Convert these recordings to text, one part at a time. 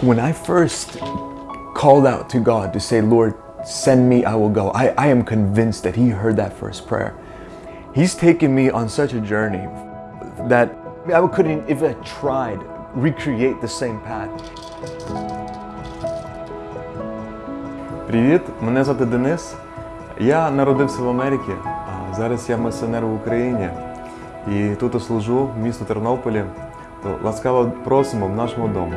When I first called out to God to say, Lord, send me, I will go, I, I am convinced that He heard that first prayer. He's taken me on such a journey that I couldn't, if I tried, recreate the same path. Привіт, мене звати Денис. Я народився в Америці. а Зараз я мисіонер в Україні. І тут я служу в місто Тернополі. То ласкаво просимо в нашому дому.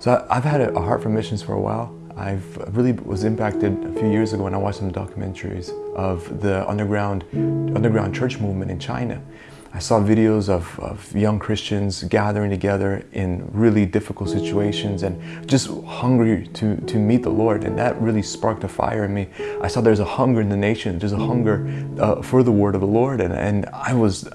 So I- I've had a heart for missions for a while. I've really was impacted a few years ago when I watched some documentaries of the underground underground church movement in China. I saw videos of, of young Christians gathering together in really difficult situations and just hungry to, to meet the Lord. And that really sparked a fire in me. I saw there's a hunger in the nation. There's a hunger uh, for the word of the Lord. And, and I was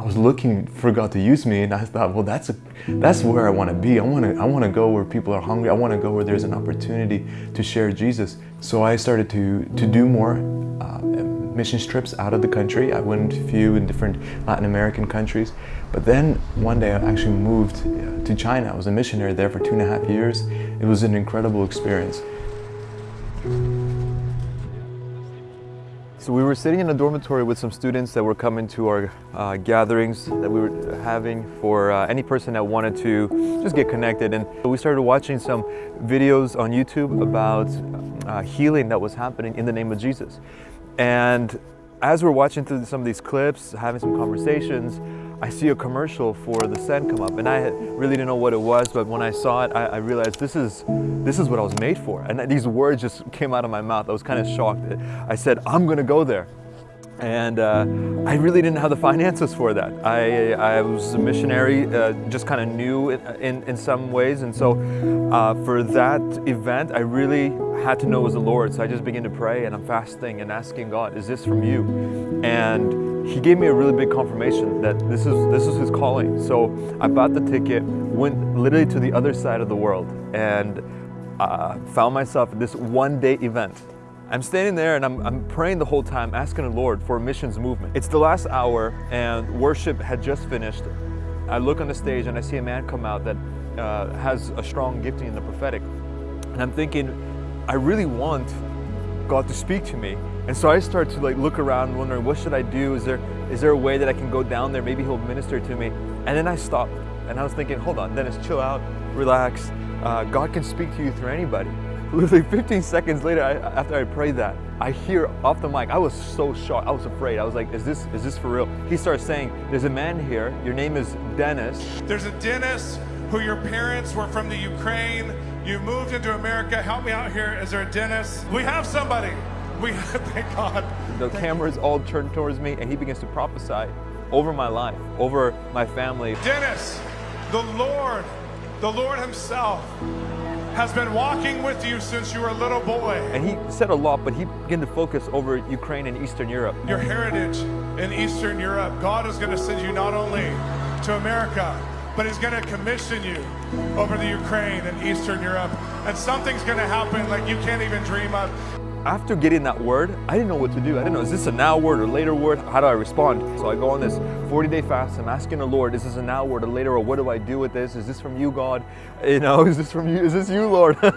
I was looking for God to use me, and I thought, well, that's a, that's where I want to be. I want to I want to go where people are hungry. I want to go where there's an opportunity to share Jesus. So I started to to do more uh, missions trips out of the country. I went a few in different Latin American countries, but then one day I actually moved uh, to China. I was a missionary there for two and a half years. It was an incredible experience. So we were sitting in a dormitory with some students that were coming to our uh, gatherings that we were having for uh, any person that wanted to just get connected. And we started watching some videos on YouTube about uh, healing that was happening in the name of Jesus. And as we're watching through some of these clips, having some conversations, I see a commercial for the Send come up, and I really didn't know what it was. But when I saw it, I, I realized this is this is what I was made for. And these words just came out of my mouth. I was kind of shocked. I said, "I'm going to go there." And uh, I really didn't have the finances for that. I, I was a missionary, uh, just kind of new in, in, some ways, and so uh, for that event, I really had to know it was the Lord. So I just began to pray, and I'm fasting and asking God, "Is this from you?" And He gave me a really big confirmation that this is this is His calling. So I bought the ticket, went literally to the other side of the world, and uh, found myself at this one-day event I'm standing there and I'm, I'm, praying the whole time, asking the Lord for a missions movement. It's the last hour and worship had just finished. I look on the stage and I see a man come out that uh, has a strong gifting in the prophetic. And I'm thinking, I really want God to speak to me. And so I start to like look around wondering, what should I do? Is there, is there a way that I can go down there? Maybe he'll minister to me. And then I stopped and I was thinking, hold on, Dennis, chill out, relax. Uh, God can speak to you through anybody. Literally 15 seconds later, I, after I prayed that, I hear off the mic. I was so shocked. I was afraid. I was like, "Is this is this for real?" He starts saying, "There's a man here. Your name is Dennis." There's a Dennis who your parents were from the Ukraine. You moved into America. Help me out here. Is there a Dennis? We have somebody. We thank God. The camera is all turned towards me, and he begins to prophesy over my life, over my family. Dennis, the Lord, the Lord Himself has been walking with you since you were a little boy. And he said a lot, but he began to focus over Ukraine and Eastern Europe. Your heritage in Eastern Europe, God is going to send you not only to America, but He's going to commission you over the Ukraine and Eastern Europe. And something's going to happen like you can't even dream of. After getting that word, I didn't know what to do. I didn't know, is this a now word or later word? How do I respond? So I go on this 40 day fast. I'm asking the Lord, is this a now word or later or what do I do with this? Is this from you, God? You know, is this from you? Is this you, Lord? all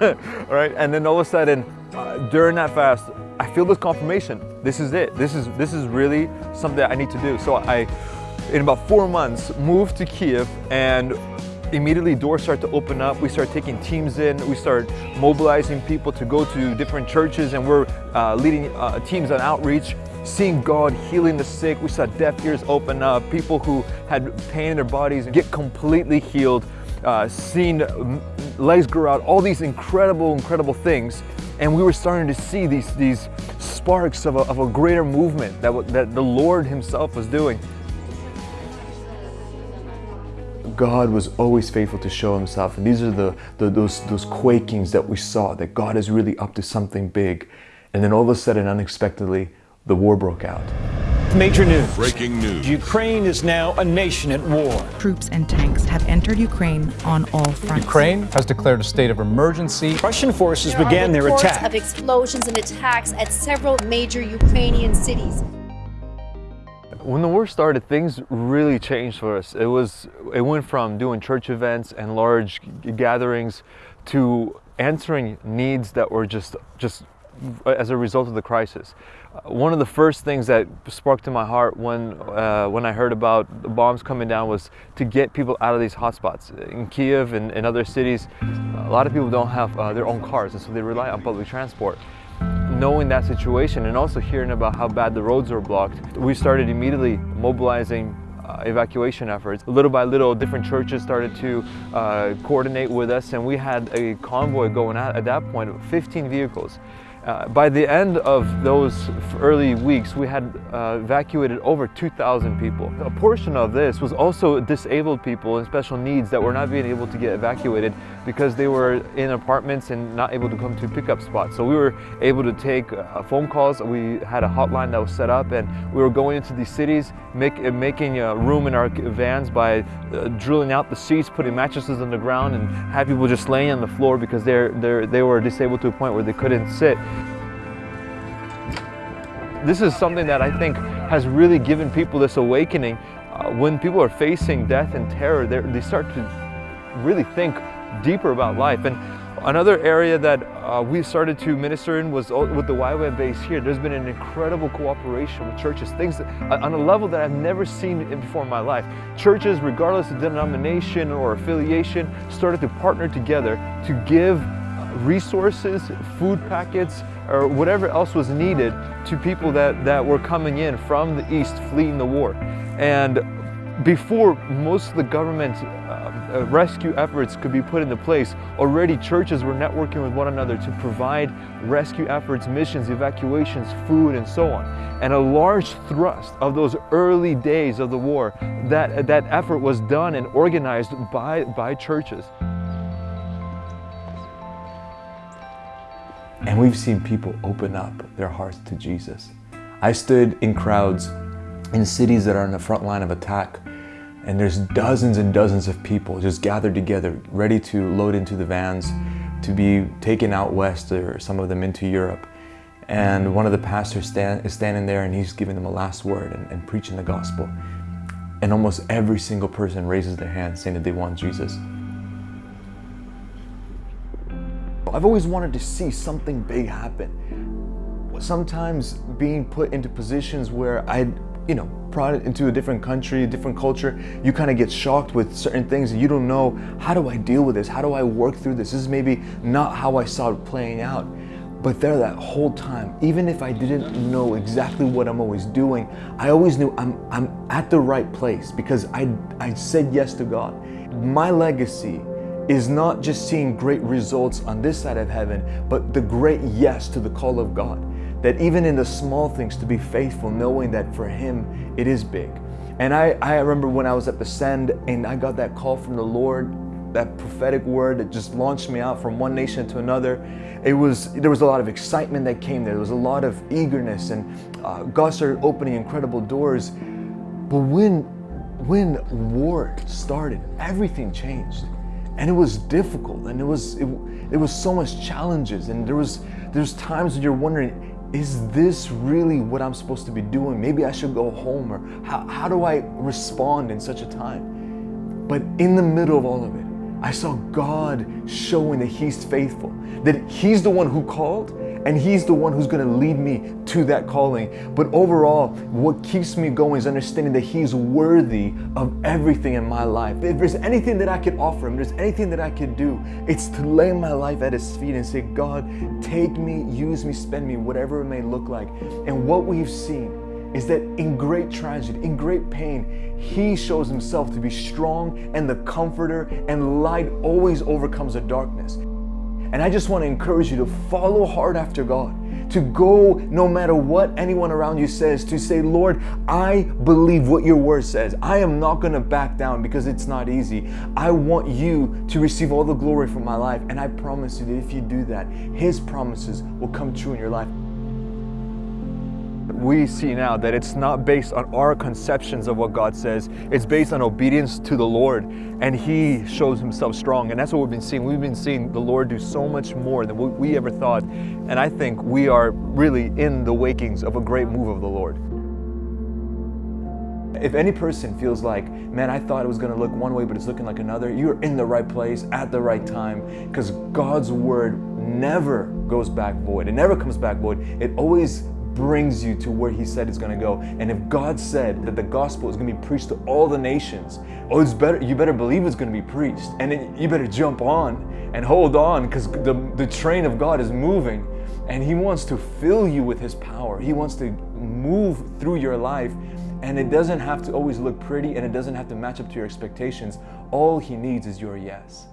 right. And then all of a sudden, uh, during that fast, I feel this confirmation. This is it. This is, this is really something that I need to do. So I, in about four months, moved to Kiev and immediately doors start to open up. We start taking teams in. We start mobilizing people to go to different churches and we're uh, leading uh, teams on outreach, seeing God healing the sick. We saw deaf ears open up, people who had pain in their bodies get completely healed, uh, seeing legs grow out, all these incredible, incredible things. And we were starting to see these, these sparks of a, of a greater movement that, that the Lord himself was doing. God was always faithful to show himself. And these are the, the, those, those quakings that we saw, that God is really up to something big. And then all of a sudden, unexpectedly, the war broke out. Major news. Breaking news. Ukraine is now a nation at war. Troops and tanks have entered Ukraine on all fronts. Ukraine has declared a state of emergency. Russian forces There began are their reports attack. of explosions and attacks at several major Ukrainian cities. When the war started, things really changed for us. It was it went from doing church events and large gatherings to answering needs that were just just as a result of the crisis. Uh, One of the first things that sparked in my heart when uh, when I heard about the bombs coming down was to get people out of these hotspots in Kiev and, and other cities. A lot of people don't have uh, their own cars, and so they rely on public transport knowing that situation and also hearing about how bad the roads were blocked, we started immediately mobilizing uh, evacuation efforts. Little by little, different churches started to uh, coordinate with us, and we had a convoy going out at that 15 vehicles. Uh, by the end of those early weeks, we had uh, evacuated over 2,000 people. A portion of this was also disabled people and special needs that were not being able to get evacuated because they were in apartments and not able to come to pickup spots. So we were able to take uh, phone calls. We had a hotline that was set up, and we were going into these cities, make, uh, making room in our vans by uh, drilling out the seats, putting mattresses on the ground, and had people just laying on the floor because they're, they're, they were disabled to a point where they couldn't sit this is something that I think has really given people this awakening. Uh, when people are facing death and terror, they're- start to really think deeper about life. And another area that uh, we started to minister in was with the YWAM base here. There's been an incredible cooperation with churches, things that, uh, on a level that I've never seen before in my life. Churches, regardless of denomination or affiliation, started to partner together to give resources, food packets, or whatever else was needed to people that, that were coming in from the east fleeing the war. And before most of the government uh, uh, rescue efforts could be put into place, already churches were networking with one another to provide rescue efforts, missions, evacuations, food, and so on. And a large thrust of those early days of the war, that, that effort was done and organized by, by churches. And we've seen people open up their hearts to Jesus. I stood in crowds in cities that are on the front line of attack, and there's dozens and dozens of people just gathered together, ready to load into the vans to be taken out west or some of them into Europe. And one of the pastors stand, is standing there and he's giving them a last word and, and preaching the gospel. And almost every single person raises their hand saying that they want Jesus. I've always wanted to see something big happen. Sometimes being put into positions where I, you know, brought into a different country, a different culture, you kind of get shocked with certain things and you don't know how do I deal with this? How do I work through this? This is maybe not how I saw it playing out. But there that whole time, even if I didn't know exactly what I'm always doing, I always knew I'm, I'm at the right place because I, I said yes to God. My legacy is not just seeing great results on this side of heaven, but the great yes to the call of God. That even in the small things to be faithful, knowing that for Him it is big. And I, I remember when I was at the Send and I got that call from the Lord, that prophetic word that just launched me out from one nation to another. It was there was a lot of excitement that came there. There was a lot of eagerness, and uh, God started opening incredible doors. But when when war started, everything changed and it was difficult and it was it, it was so much challenges and there was there's times when you're wondering is this really what i'm supposed to be doing? Maybe i should go home or how, how do i respond in such a time? But in the middle of all of it i saw god showing that he's faithful that he's the one who called and he's the one who's going to lead me to that calling. But overall, what keeps me going is understanding that he's worthy of everything in my life. If there's anything that I could offer him, there's anything that I could do, it's to lay my life at his feet and say, God, take me, use me, spend me, whatever it may look like. And what we've seen is that in great tragedy, in great pain, he shows himself to be strong and the comforter, and light always overcomes the darkness. And I just want to encourage you to follow hard after God, to go no matter what anyone around you says, to say, Lord, I believe what your word says. I am not going to back down because it's not easy. I want you to receive all the glory from my life. And I promise you that if you do that, His promises will come true in your life. We see now that it's not based on our conceptions of what God says, it's based on obedience to the Lord, and He shows Himself strong. And that's what we've been seeing. We've been seeing the Lord do so much more than we ever thought. And I think we are really in the wakings of a great move of the Lord. If any person feels like, man, I thought it was going to look one way, but it's looking like another, you're in the right place at the right time because God's word never goes back void. It never comes back void. It always brings you to where he said it's going to go. And if God said that the gospel is going to be preached to all the nations, oh, it's better. You better believe it's going to be preached, and it, you better jump on and hold on because the the train of God is moving, and He wants to fill you with His power. He wants to move through your life. And it doesn't have to always look pretty and it doesn't have to match up to your expectations. All he needs is your yes.